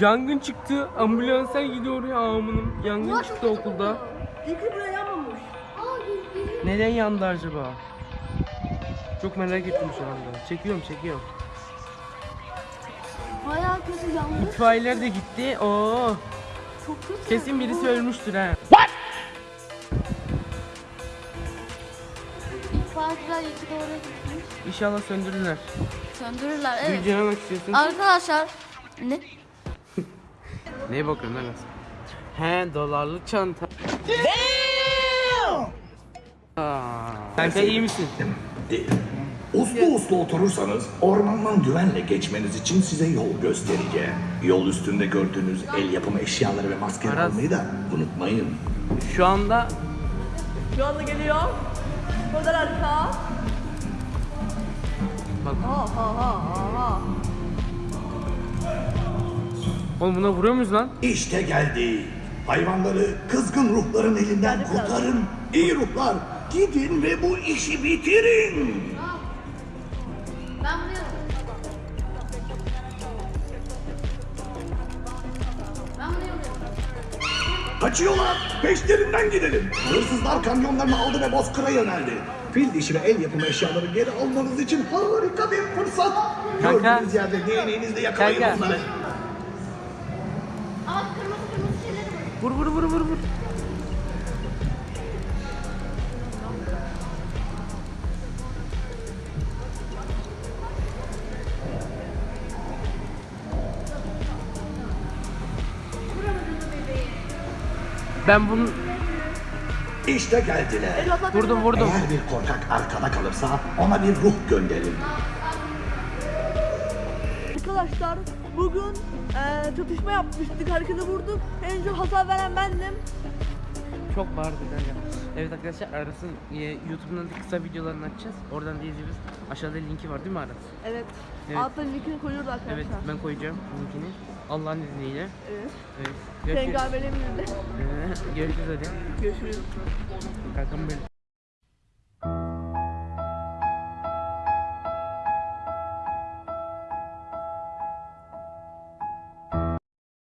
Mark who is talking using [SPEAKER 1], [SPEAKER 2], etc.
[SPEAKER 1] Yangın çıktı. Ambulanslar gidiyor ya amınım. Yangın çıktı okulda.
[SPEAKER 2] İlk buraya yanmamış.
[SPEAKER 1] Neden yandı acaba? Çok merak ettim şu anda. Çekiyorum çekiyorum.
[SPEAKER 2] Bayağı kötü yanmış.
[SPEAKER 1] İtfaiyeler de gitti. Oo.
[SPEAKER 2] Çok kötü.
[SPEAKER 1] Kesin birisi ölmüştür ha.
[SPEAKER 2] İtfaiyeciler iki doğru gitmiş.
[SPEAKER 1] İnşallah söndürürler.
[SPEAKER 2] Söndürürler evet.
[SPEAKER 1] Gülce ne bak istiyorsun?
[SPEAKER 2] Arkadaşlar. Ne?
[SPEAKER 1] Neye bakıyorsun lan sen? He dolarlık çanta. Aa, Kanka iyi misin?
[SPEAKER 3] Değil. Uslu uslu oturursanız ormandan güvenle geçmeniz için size yol göstereceğim. Yol üstünde gördüğünüz el yapımı eşyaları ve maskeleri
[SPEAKER 1] Aras.
[SPEAKER 3] almayı da unutmayın.
[SPEAKER 1] Şu anda
[SPEAKER 4] Şu anda geliyor. Kadar harika.
[SPEAKER 1] bak
[SPEAKER 4] Ha ha ha ha.
[SPEAKER 1] Oğlum buna vuruyor muyuz lan?
[SPEAKER 3] İşte geldi. Hayvanları kızgın ruhların elinden kurtarın. İyi ruhlar gidin ve bu işi bitirin. Kaçıyorlar. Peşlerinden gidelim. Hırsızlar kamyonlarını aldı ve Bozkır'a yöneldi. Fil dişi ve el yapımı eşyaları geri almanız için harika bir fırsat.
[SPEAKER 1] Kanka.
[SPEAKER 3] Gördüğünüz yerde değneğinizle yakalayın
[SPEAKER 1] Kanka.
[SPEAKER 3] onları.
[SPEAKER 1] Vur vur vur vur vur. Ben bunu
[SPEAKER 3] İşte geldiler.
[SPEAKER 1] vurdum vurdum.
[SPEAKER 3] Eğer bir korkak arkada kalırsa ona bir ruh gönderin.
[SPEAKER 4] Arkadaşlar bugün eee çatışma yapmıştık. Herkese vurduk. En çok hasar veren bendim.
[SPEAKER 1] Çok bağırdı ya. Evet arkadaşlar Aras'ın e, YouTube'dan da kısa videolarını açacağız. Oradan da izleyeceğiz. Aşağıda linki var değil mi Aras?
[SPEAKER 4] Evet.
[SPEAKER 1] Evet.
[SPEAKER 4] Altta linkini koyuyoruz arkadaşlar.
[SPEAKER 1] Evet ben koyacağım linkini. Allah'ın izniyle.
[SPEAKER 4] Evet.
[SPEAKER 1] Evet. Görüşürüz.
[SPEAKER 4] Peygamberimizle.
[SPEAKER 1] Görüşürüz hadi.
[SPEAKER 4] Görüşürüz.
[SPEAKER 1] Kankam benim.